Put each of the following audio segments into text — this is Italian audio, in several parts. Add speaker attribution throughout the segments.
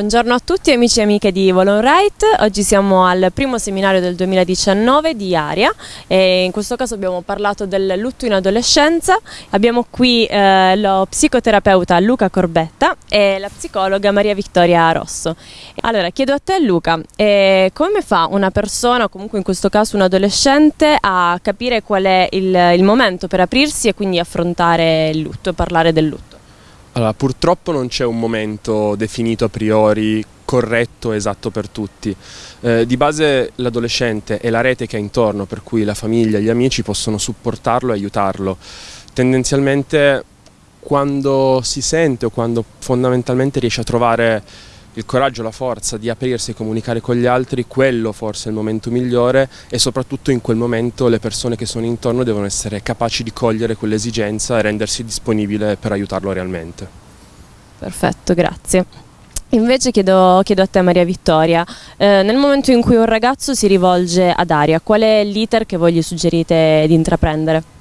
Speaker 1: Buongiorno a tutti amici e amiche di Volon Right, oggi siamo al primo seminario del 2019 di Aria e in questo caso abbiamo parlato del lutto in adolescenza, abbiamo qui eh, lo psicoterapeuta Luca Corbetta e la psicologa Maria Vittoria Rosso. Allora chiedo a te Luca, eh, come fa una persona, o comunque in questo caso un adolescente, a capire qual è il, il momento per aprirsi e quindi affrontare il lutto e parlare del lutto?
Speaker 2: Allora, purtroppo non c'è un momento definito a priori corretto, esatto per tutti. Eh, di base l'adolescente è la rete che ha intorno, per cui la famiglia e gli amici possono supportarlo e aiutarlo. Tendenzialmente quando si sente o quando fondamentalmente riesce a trovare il coraggio, la forza di aprirsi e comunicare con gli altri, quello forse è il momento migliore e soprattutto in quel momento le persone che sono intorno devono essere capaci di cogliere quell'esigenza e rendersi disponibile per aiutarlo realmente.
Speaker 1: Perfetto, grazie. Invece chiedo, chiedo, a te Maria Vittoria, eh, nel momento in cui un ragazzo si rivolge ad Aria, qual è l'iter che voi gli suggerite di intraprendere?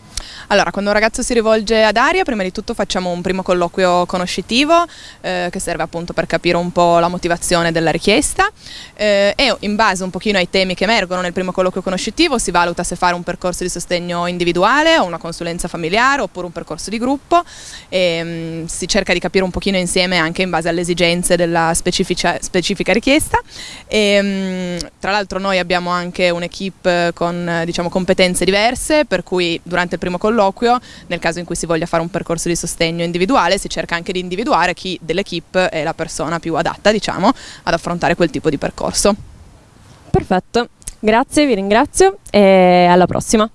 Speaker 3: Allora, quando un ragazzo si rivolge ad Aria, prima di tutto facciamo un primo colloquio conoscitivo eh, che serve appunto per capire un po' la motivazione della richiesta. Eh, e in base un pochino ai temi che emergono nel primo colloquio conoscitivo si valuta se fare un percorso di sostegno individuale o una consulenza familiare oppure un percorso di gruppo. E mh, mm, si cerca di capire un pochino insieme anche in base alle esigenze della specifica richiesta. E, mh, mm, tra l'altro noi abbiamo anche un'equipe con diciamo, competenze diverse per cui durante il primo colloquio colloquio, nel caso in cui si voglia fare un percorso di sostegno individuale, si cerca anche di individuare chi dell'equipe è la persona più adatta, diciamo, ad affrontare quel tipo di percorso.
Speaker 1: Perfetto, grazie, vi ringrazio e alla prossima.